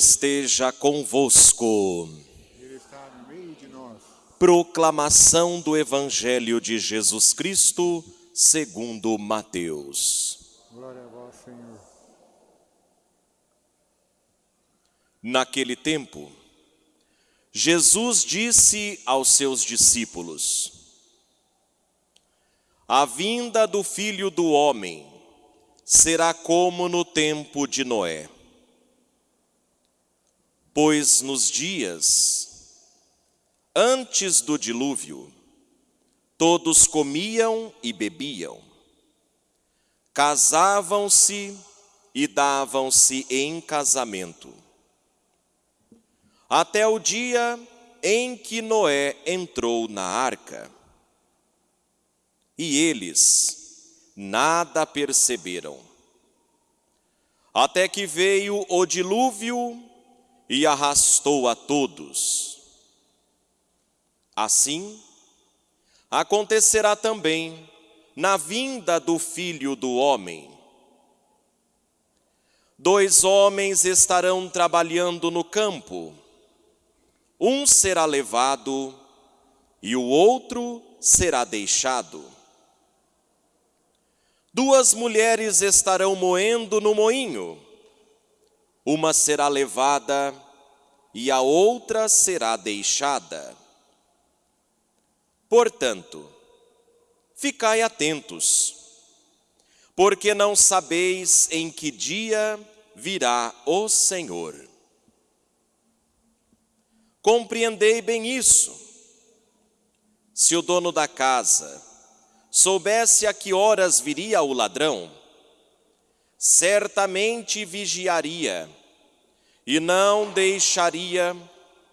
esteja convosco. Ele está no meio de nós. Proclamação do Evangelho de Jesus Cristo, segundo Mateus. Glória a vós, Senhor. Naquele tempo, Jesus disse aos seus discípulos: A vinda do Filho do Homem será como no tempo de Noé. Pois nos dias antes do dilúvio, todos comiam e bebiam, casavam-se e davam-se em casamento. Até o dia em que Noé entrou na arca. E eles nada perceberam, até que veio o dilúvio e arrastou a todos. Assim, acontecerá também na vinda do Filho do Homem. Dois homens estarão trabalhando no campo, um será levado e o outro será deixado. Duas mulheres estarão moendo no moinho, uma será levada e a outra será deixada. Portanto, ficai atentos, porque não sabeis em que dia virá o Senhor. Compreendei bem isso. Se o dono da casa soubesse a que horas viria o ladrão, certamente vigiaria e não deixaria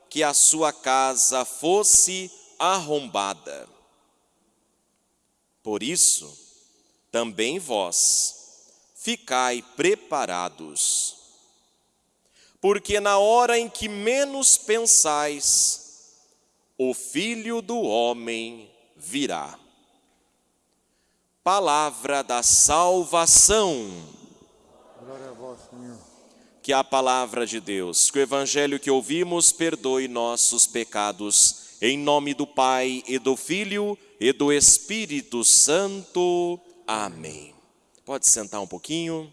que a sua casa fosse arrombada. Por isso, também vós ficai preparados porque na hora em que menos pensais, o Filho do Homem virá. Palavra da salvação. Glória a vós, Senhor. Que a palavra de Deus, que o evangelho que ouvimos perdoe nossos pecados, em nome do Pai e do Filho e do Espírito Santo. Amém. Pode sentar um pouquinho.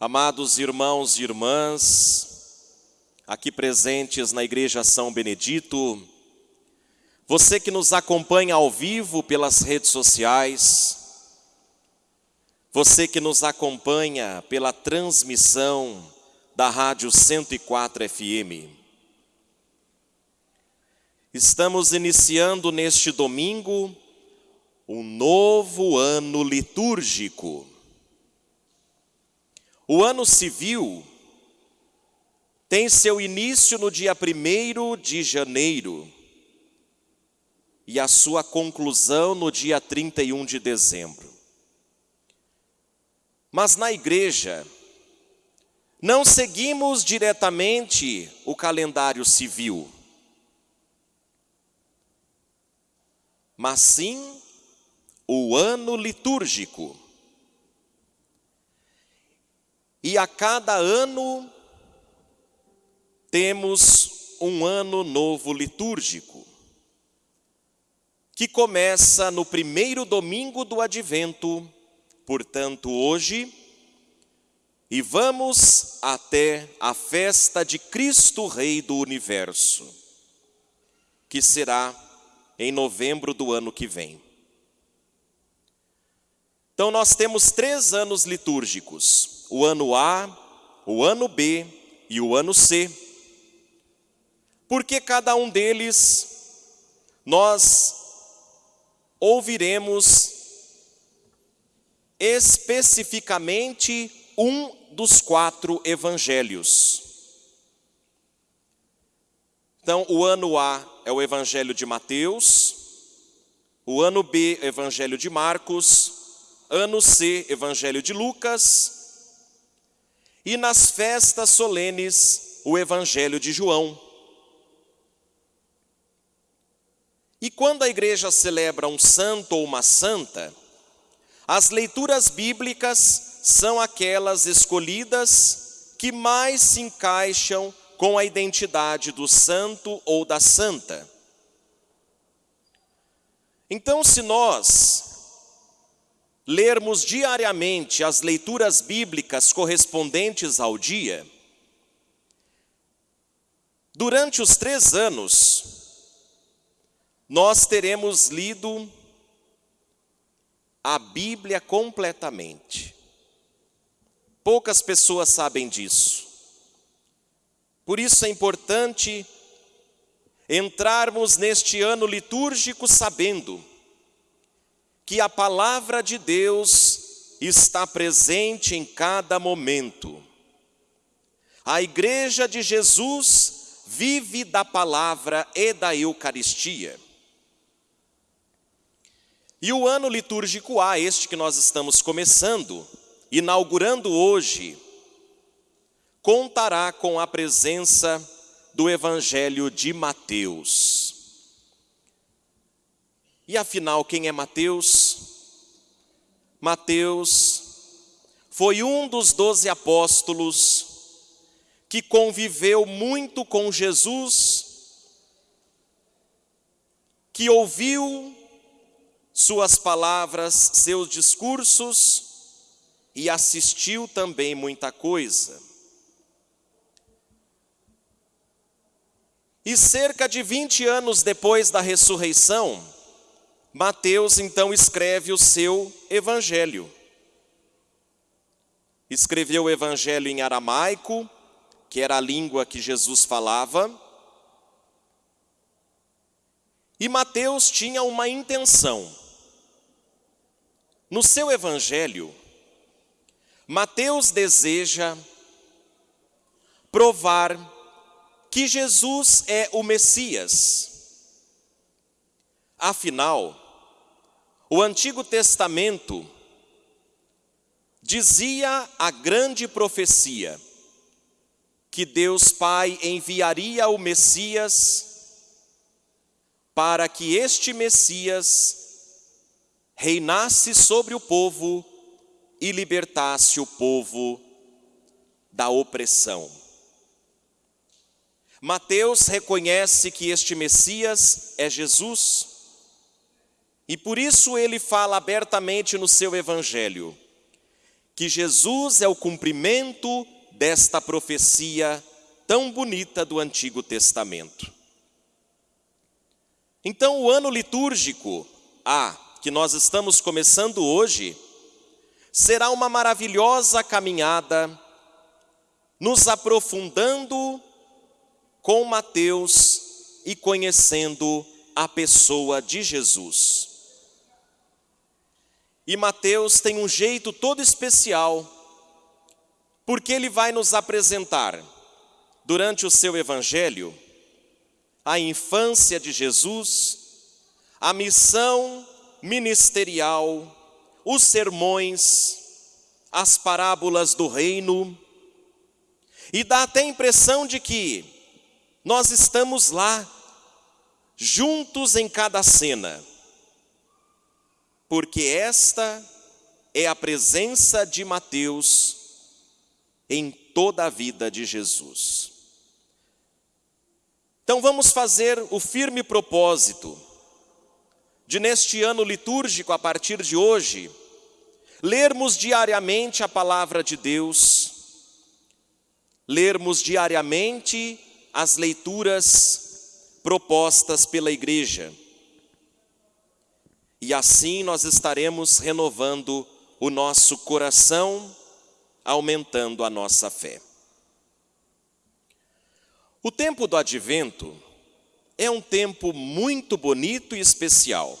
Amados irmãos e irmãs, aqui presentes na Igreja São Benedito, você que nos acompanha ao vivo pelas redes sociais, você que nos acompanha pela transmissão da Rádio 104 FM. Estamos iniciando neste domingo um novo ano litúrgico. O ano civil tem seu início no dia 1 de janeiro e a sua conclusão no dia 31 de dezembro. Mas na igreja, não seguimos diretamente o calendário civil, mas sim o ano litúrgico. E a cada ano temos um ano novo litúrgico, que começa no primeiro domingo do advento, portanto, hoje, e vamos até a festa de Cristo Rei do Universo, que será em novembro do ano que vem. Então, nós temos três anos litúrgicos o ano A, o ano B e o ano C. Porque cada um deles nós ouviremos especificamente um dos quatro evangelhos. Então, o ano A é o Evangelho de Mateus, o ano B, Evangelho de Marcos, ano C, Evangelho de Lucas, e nas festas solenes, o Evangelho de João. E quando a igreja celebra um santo ou uma santa, as leituras bíblicas são aquelas escolhidas que mais se encaixam com a identidade do santo ou da santa. Então, se nós lermos diariamente as leituras bíblicas correspondentes ao dia, durante os três anos, nós teremos lido a Bíblia completamente. Poucas pessoas sabem disso. Por isso é importante entrarmos neste ano litúrgico sabendo que a palavra de Deus está presente em cada momento. A igreja de Jesus vive da palavra e da Eucaristia. E o ano litúrgico A, este que nós estamos começando, inaugurando hoje, contará com a presença do Evangelho de Mateus. E afinal, quem é Mateus? Mateus foi um dos doze apóstolos que conviveu muito com Jesus, que ouviu suas palavras, seus discursos e assistiu também muita coisa. E cerca de 20 anos depois da ressurreição, Mateus então escreve o seu evangelho. Escreveu o evangelho em aramaico, que era a língua que Jesus falava. E Mateus tinha uma intenção. No seu evangelho, Mateus deseja provar que Jesus é o Messias. Afinal, o Antigo Testamento dizia a grande profecia que Deus Pai enviaria o Messias para que este Messias reinasse sobre o povo e libertasse o povo da opressão. Mateus reconhece que este Messias é Jesus, e por isso ele fala abertamente no seu evangelho que Jesus é o cumprimento desta profecia tão bonita do Antigo Testamento. Então, o ano litúrgico A que nós estamos começando hoje, será uma maravilhosa caminhada, nos aprofundando com Mateus e conhecendo a pessoa de Jesus. E Mateus tem um jeito todo especial, porque ele vai nos apresentar, durante o seu evangelho, a infância de Jesus, a missão ministerial, os sermões, as parábolas do reino, e dá até a impressão de que nós estamos lá, juntos em cada cena, porque esta é a presença de Mateus em toda a vida de Jesus. Então vamos fazer o firme propósito de neste ano litúrgico, a partir de hoje, lermos diariamente a palavra de Deus, lermos diariamente as leituras propostas pela igreja. E assim nós estaremos renovando o nosso coração, aumentando a nossa fé. O tempo do advento é um tempo muito bonito e especial.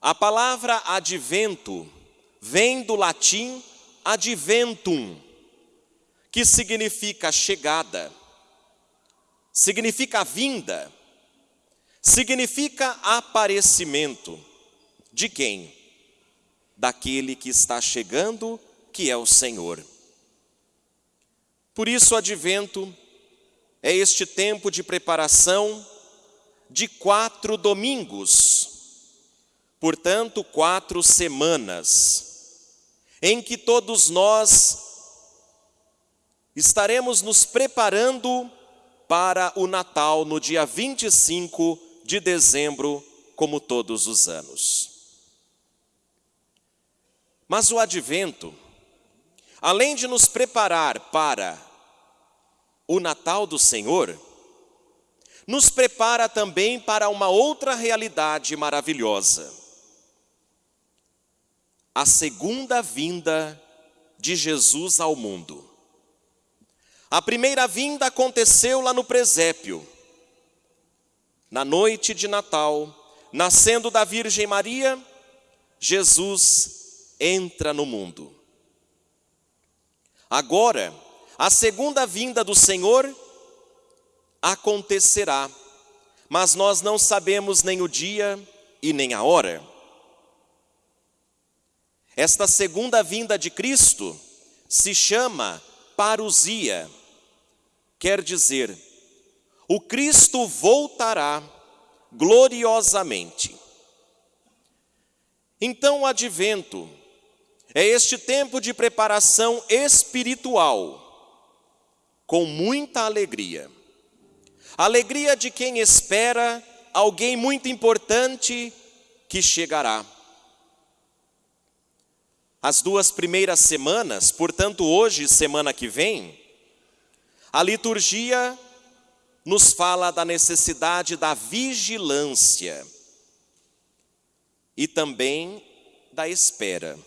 A palavra advento vem do latim adventum, que significa chegada, significa vinda, significa aparecimento de quem? Daquele que está chegando, que é o Senhor. Por isso, advento é este tempo de preparação de quatro domingos, portanto, quatro semanas, em que todos nós estaremos nos preparando para o Natal no dia 25 de dezembro, como todos os anos. Mas o advento, além de nos preparar para o Natal do Senhor, nos prepara também para uma outra realidade maravilhosa. A segunda vinda de Jesus ao mundo. A primeira vinda aconteceu lá no presépio, na noite de Natal, nascendo da Virgem Maria, Jesus entra no mundo. Agora, a segunda vinda do Senhor acontecerá, mas nós não sabemos nem o dia e nem a hora. Esta segunda vinda de Cristo se chama parousia, quer dizer, o Cristo voltará gloriosamente. Então, o advento é este tempo de preparação espiritual, com muita alegria. Alegria de quem espera alguém muito importante que chegará. As duas primeiras semanas, portanto, hoje e semana que vem, a liturgia nos fala da necessidade da vigilância e também da espera.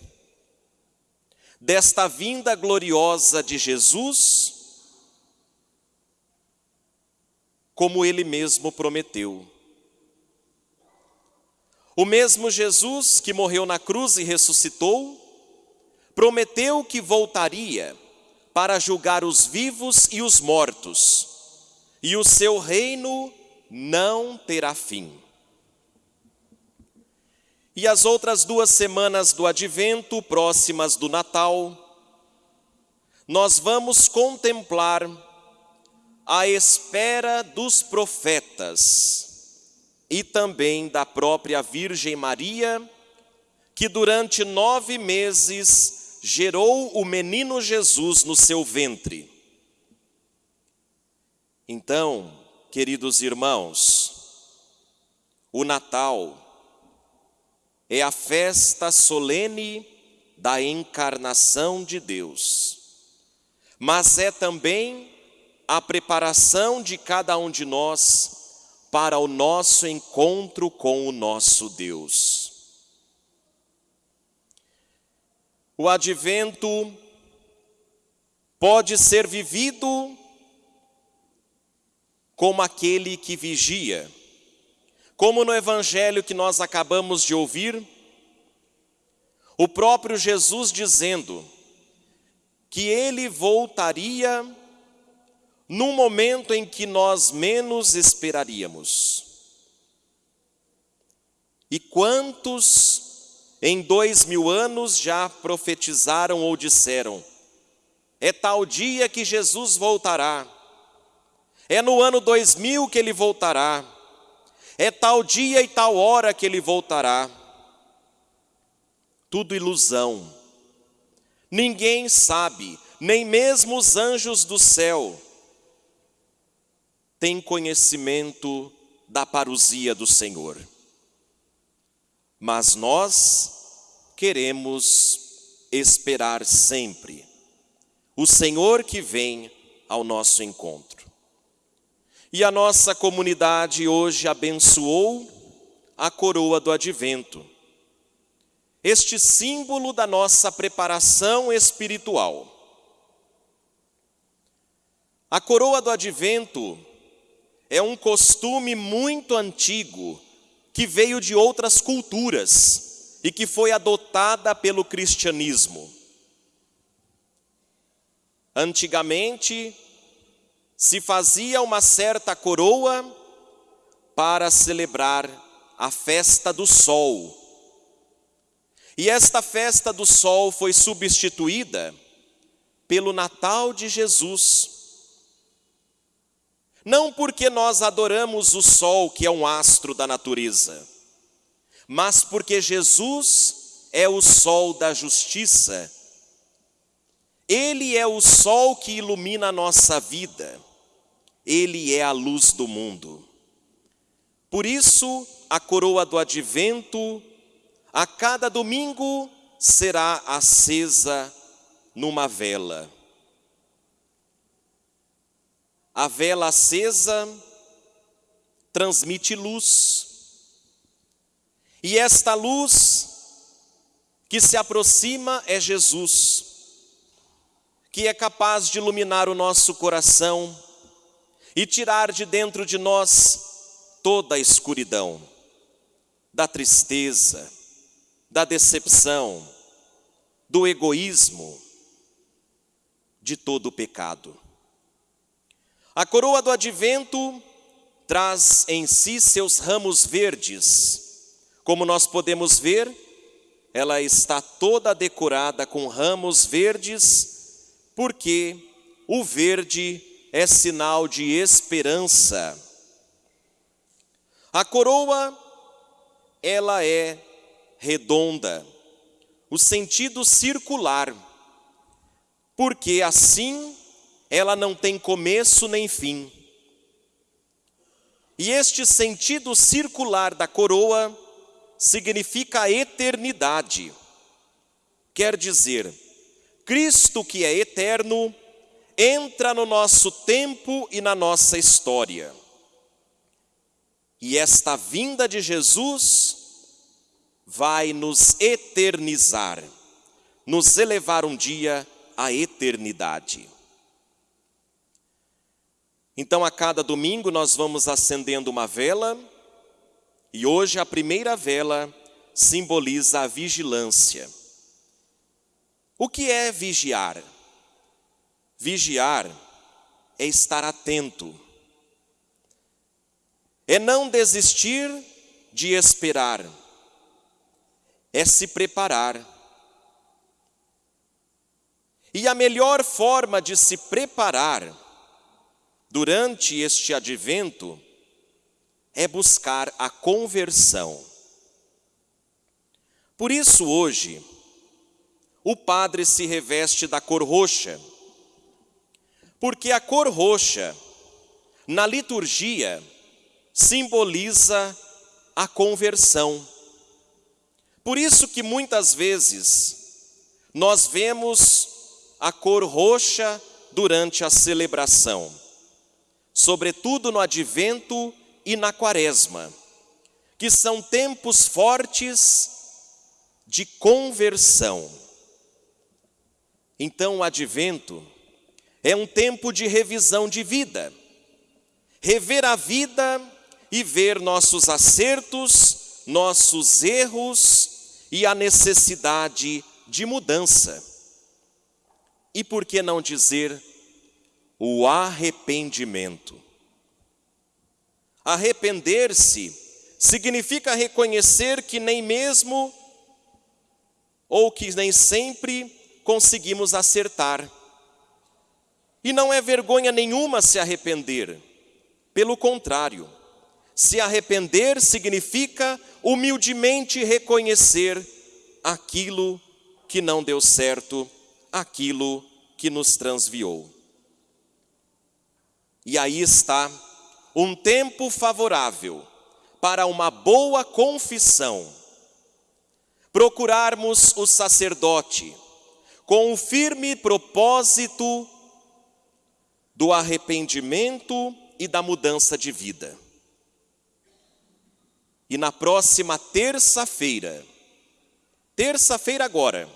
Desta vinda gloriosa de Jesus, como ele mesmo prometeu. O mesmo Jesus que morreu na cruz e ressuscitou, prometeu que voltaria para julgar os vivos e os mortos, e o seu reino não terá fim. E as outras duas semanas do advento, próximas do Natal, nós vamos contemplar à espera dos profetas e também da própria Virgem Maria, que durante nove meses gerou o menino Jesus no seu ventre. Então, queridos irmãos, o Natal é a festa solene da encarnação de Deus, mas é também a preparação de cada um de nós para o nosso encontro com o nosso Deus. O advento pode ser vivido como aquele que vigia, como no evangelho que nós acabamos de ouvir, o próprio Jesus dizendo que ele voltaria num momento em que nós menos esperaríamos. E quantos em dois mil anos já profetizaram ou disseram: é tal dia que Jesus voltará, é no ano 2000 que ele voltará, é tal dia e tal hora que ele voltará. Tudo ilusão. Ninguém sabe, nem mesmo os anjos do céu tem conhecimento da parousia do Senhor. Mas nós queremos esperar sempre o Senhor que vem ao nosso encontro. E a nossa comunidade hoje abençoou a coroa do advento, este símbolo da nossa preparação espiritual. A coroa do advento é um costume muito antigo que veio de outras culturas e que foi adotada pelo cristianismo. Antigamente, se fazia uma certa coroa para celebrar a festa do sol. E esta festa do sol foi substituída pelo Natal de Jesus. Não porque nós adoramos o sol, que é um astro da natureza, mas porque Jesus é o sol da justiça. Ele é o sol que ilumina a nossa vida. Ele é a luz do mundo. Por isso, a coroa do advento, a cada domingo, será acesa numa vela. A vela acesa transmite luz. E esta luz que se aproxima é Jesus, que é capaz de iluminar o nosso coração e tirar de dentro de nós toda a escuridão, da tristeza, da decepção, do egoísmo, de todo o pecado. A coroa do advento traz em si seus ramos verdes. Como nós podemos ver, ela está toda decorada com ramos verdes, porque o verde é sinal de esperança. A coroa, ela é redonda, o sentido circular, porque assim ela não tem começo nem fim. E este sentido circular da coroa significa a eternidade. Quer dizer, Cristo que é eterno entra no nosso tempo e na nossa história. E esta vinda de Jesus vai nos eternizar, nos elevar um dia à eternidade. Então, a cada domingo, nós vamos acendendo uma vela, e hoje a primeira vela simboliza a vigilância. O que é vigiar? Vigiar é estar atento, é não desistir de esperar, é se preparar. E a melhor forma de se preparar durante este advento é buscar a conversão. Por isso, hoje, o padre se reveste da cor roxa porque a cor roxa, na liturgia, simboliza a conversão. Por isso que muitas vezes nós vemos a cor roxa durante a celebração, sobretudo no advento e na quaresma, que são tempos fortes de conversão. Então o advento é um tempo de revisão de vida. Rever a vida e ver nossos acertos, nossos erros e a necessidade de mudança. E por que não dizer o arrependimento? Arrepender-se significa reconhecer que nem mesmo ou que nem sempre conseguimos acertar e não é vergonha nenhuma se arrepender. Pelo contrário, se arrepender significa humildemente reconhecer aquilo que não deu certo, aquilo que nos transviou. E aí está um tempo favorável para uma boa confissão. Procurarmos o sacerdote com o firme propósito do arrependimento e da mudança de vida. E na próxima terça-feira, terça-feira agora,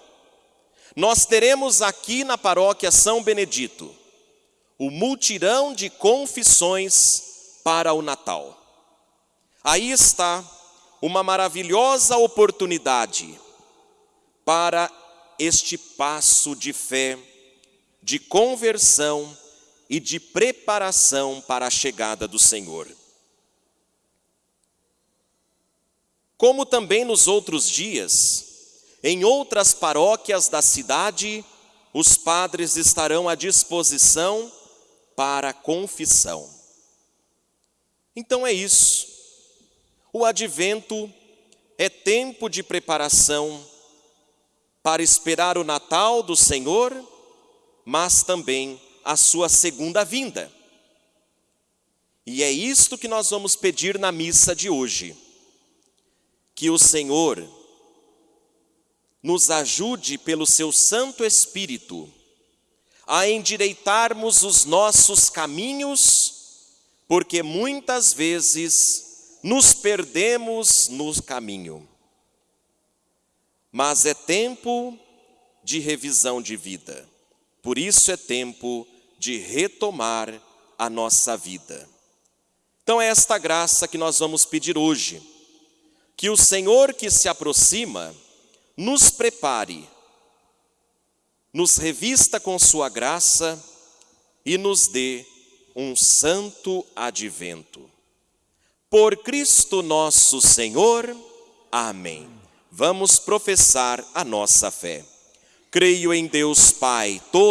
nós teremos aqui na paróquia São Benedito o multirão de confissões para o Natal. Aí está uma maravilhosa oportunidade para este passo de fé, de conversão e de preparação para a chegada do Senhor. Como também nos outros dias, em outras paróquias da cidade, os padres estarão à disposição para a confissão. Então é isso. O advento é tempo de preparação para esperar o Natal do Senhor, mas também a sua segunda vinda. E é isto que nós vamos pedir na missa de hoje. Que o Senhor nos ajude pelo seu Santo Espírito a endireitarmos os nossos caminhos, porque muitas vezes nos perdemos no caminho. Mas é tempo de revisão de vida, por isso é tempo de retomar a nossa vida. Então é esta graça que nós vamos pedir hoje, que o Senhor que se aproxima nos prepare, nos revista com Sua graça e nos dê um santo advento. Por Cristo nosso Senhor. Amém. Vamos professar a nossa fé. Creio em Deus Pai, todo